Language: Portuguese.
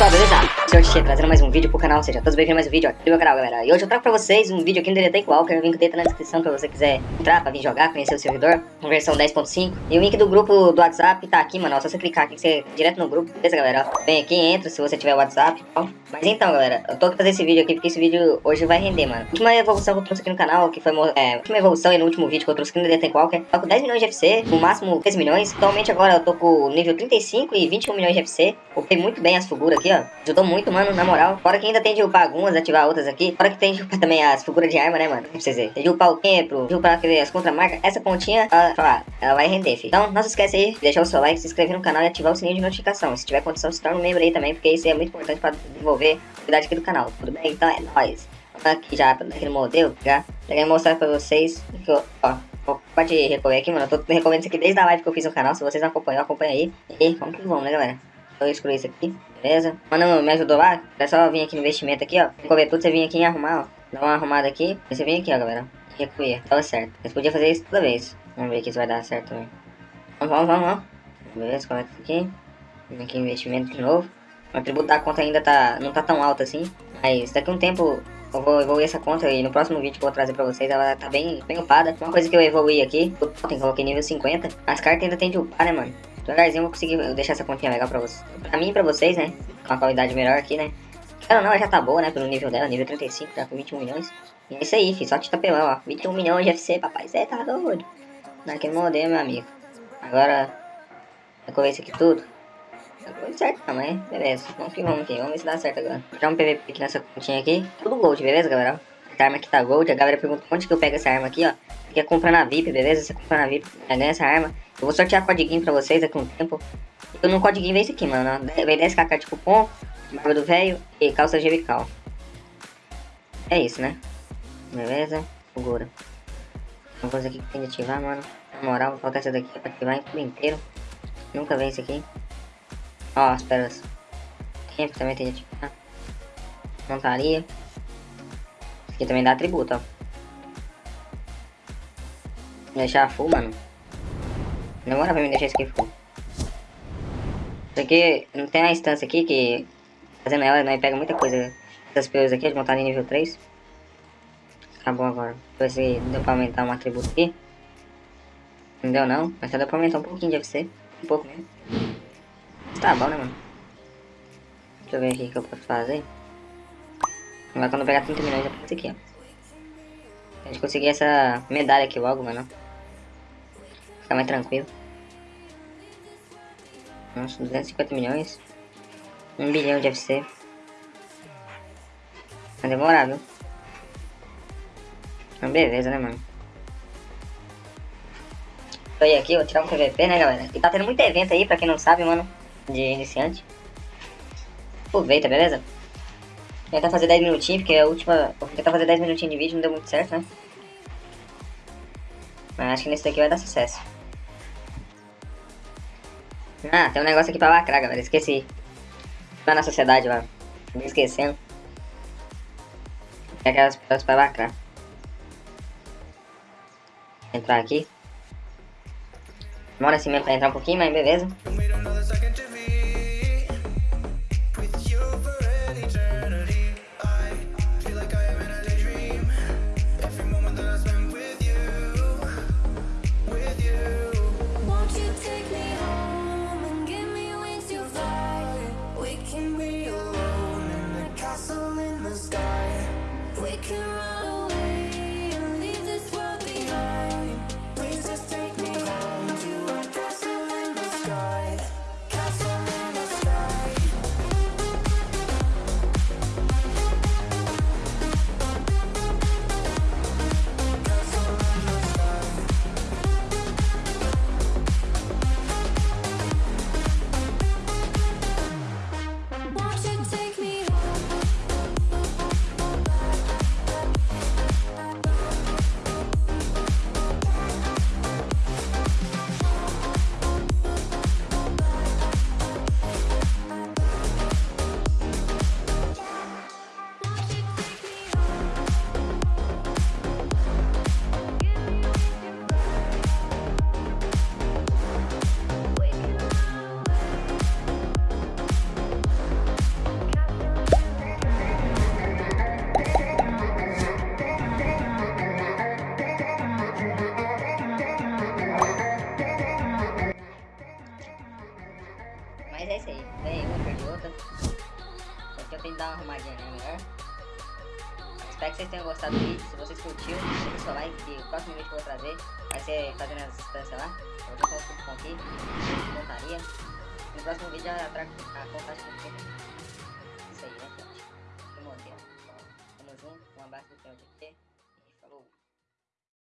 pessoal, beleza? Senhor Tchê trazendo mais um vídeo pro canal, seja todos bem-vindos a mais um vídeo aqui do meu canal, galera. E hoje eu trago pra vocês um vídeo aqui no DDT Qualquer, o link dele tá na descrição pra você quiser entrar pra vir jogar, conhecer o servidor, versão 10.5. E o link do grupo do WhatsApp tá aqui, mano, ó, só você clicar aqui, você direto no grupo, beleza, galera? Vem aqui, entra se você tiver WhatsApp, ó. Mas então, galera, eu tô aqui fazer esse vídeo aqui porque esse vídeo hoje vai render, mano. Última evolução que eu trouxe aqui no canal, que foi, é, a última evolução e no último vídeo que eu trouxe aqui no DDT Qualquer, tô com 10 milhões de FC, no máximo 3 milhões. Atualmente agora eu tô com nível 35 e 21 milhões de FC. Upei muito bem as figuras aqui, ó. Ajudou muito, mano, na moral. Fora que ainda tem de upar algumas, ativar outras aqui. Fora que tem de upar também as figuras de arma, né, mano? Pra vocês verem. Tem de upar o tempo, de upar as contramarcas. Essa pontinha, ela, ela vai render, filho. Então, não se esquece aí de deixar o seu like, se inscrever no canal e ativar o sininho de notificação. Se tiver condição, se torne um membro aí também, porque isso é muito importante pra desenvolver a qualidade aqui do canal. Tudo bem? Então é nóis. Aqui já, naquele modelo, já. Peguei mostrar pra vocês que eu, ó, pode recorrer aqui, mano. Eu tô recomendando isso aqui desde a live que eu fiz no canal. Se vocês não acompanham, acompanha aí. E vamos que vamos, né, galera? Eu excluí isso aqui, beleza? Mano, me ajudou lá? É só vir aqui no investimento aqui, ó. Recolher tudo, você vir aqui e arrumar, ó. Dá uma arrumada aqui. Você vem aqui, ó, galera. Recolher. Tava certo. Você podia fazer isso toda vez. Vamos ver aqui se vai dar certo também. Vamos, vamos, vamos, vamos. Beleza, coloca isso aqui. Vem aqui investimento de novo. O atributo da conta ainda tá, não tá tão alto assim. Mas daqui a um tempo eu vou evoluir essa conta e no próximo vídeo que eu vou trazer pra vocês ela tá bem, bem upada. Uma coisa que eu evoluí aqui, eu coloquei nível 50. As cartas ainda tem de upar, né, mano? Devagarzinho eu vou conseguir deixar essa continha legal pra vocês. Pra mim e pra vocês, né? Com a qualidade melhor aqui, né? Cara, não, ela já tá boa, né? Pelo nível dela, nível 35, tá com 21 milhões. E é isso aí, filho. Só te tapelão, ó. 21 milhões de FC, papai. Você tá doido. Naquele modelo, meu amigo. Agora, eu isso aqui tudo. Tá tudo certo mas beleza. Vamos que vamos aqui. Vamos ver se dá certo agora. Tirar um PVP aqui nessa continha aqui. Tudo gold, beleza, galera? Essa arma aqui tá gold. A galera pergunta onde que eu pego essa arma aqui, ó. Você quer comprar na VIP, beleza? Você compra na VIP, ganha essa arma. Eu vou sortear codiguinho pra vocês daqui um tempo. Eu no codiguinho vem esse aqui, mano. Vem 10kk de cupom, barba do velho e calça gelical. É isso, né? Beleza? Segura. Uma coisa aqui que tem de ativar, mano. Na moral, vou colocar essa daqui pra ativar em tudo inteiro. Nunca vem esse aqui. Ó, as pérolas. Tempo também tem de ativar. Montaria. Aqui também dá atributo, ó. Deixar full, mano. Demora pra me deixar isso aqui full. Isso aqui, não tem a instância aqui que... Fazendo ela, nós pega muita coisa. Essas peões aqui, de montar em nível 3. Acabou agora. Deixa eu ver se deu pra aumentar um atributo aqui. Não deu não, mas só deu pra aumentar um pouquinho de FC. Um pouco mesmo. Tá bom, né, mano? Deixa eu ver aqui o que eu posso fazer. Agora quando pegar 30 milhões eu faço aqui, ó. A gente conseguir essa medalha aqui logo, mano. Ficar mais tranquilo. Nossa, 250 milhões. 1 bilhão de FC. Vai demorar, viu? Mas beleza, né, mano? Tô aí aqui, vou tirar um PVP, né, galera? E tá tendo muito evento aí, pra quem não sabe, mano. De iniciante. Aproveita, beleza? Tentar fazer 10 minutinhos, porque a última... Vou tentar fazer 10 minutinhos de vídeo, não deu muito certo, né? Mas acho que nesse daqui vai dar sucesso. Ah, tem um negócio aqui pra lacrar, galera. Esqueci. Lá na sociedade, lá. Me esquecendo. Tem aquelas pessoas pra lacrar. Entrar aqui. Demora assim mesmo pra entrar um pouquinho, mas beleza. alone in the castle in the sky. We can run Aqui eu tenho que dar uma arrumadinha né, melhor. Espero que vocês tenham gostado do vídeo. Se vocês curtiram, deixa o seu like que o próximo vídeo que eu vou trazer vai ser fazendo as distâncias lá. Eu já coloco tudo aqui, montaria. No próximo vídeo eu trago a contagem completa. Isso aí, né, gente? Aqui, ó. Tamo junto, um abraço do de